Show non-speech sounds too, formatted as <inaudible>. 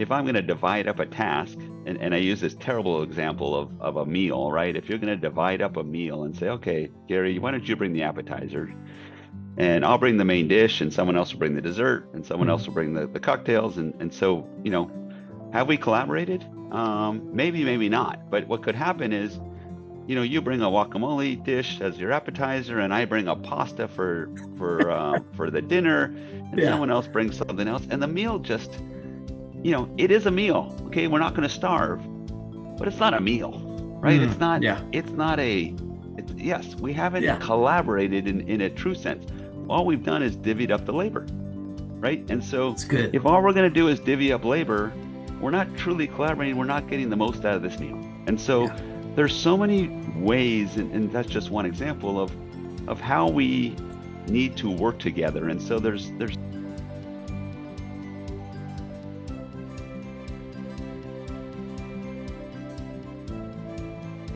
if I'm going to divide up a task, and, and I use this terrible example of, of a meal, right? If you're going to divide up a meal and say, okay, Gary, why don't you bring the appetizer? And I'll bring the main dish, and someone else will bring the dessert, and someone else will bring the, the cocktails. And, and so, you know, have we collaborated? Um, maybe, maybe not. But what could happen is, you know, you bring a guacamole dish as your appetizer, and I bring a pasta for for uh, <laughs> for the dinner, and Yeah. someone else brings something else, and the meal just, you know, it is a meal. Okay, we're not going to starve, but it's not a meal, right? Mm, it's not. yeah. It's not a. It's, yes, we haven't Yeah. collaborated in in a true sense. All we've done is divvied up the labor, right? And so It's good. if all we're going to do is divvy up labor, we're not truly collaborating. We're not getting the most out of this meal. And so Yeah. there's so many ways, and, and that's just one example of of how we need to work together. And so there's there's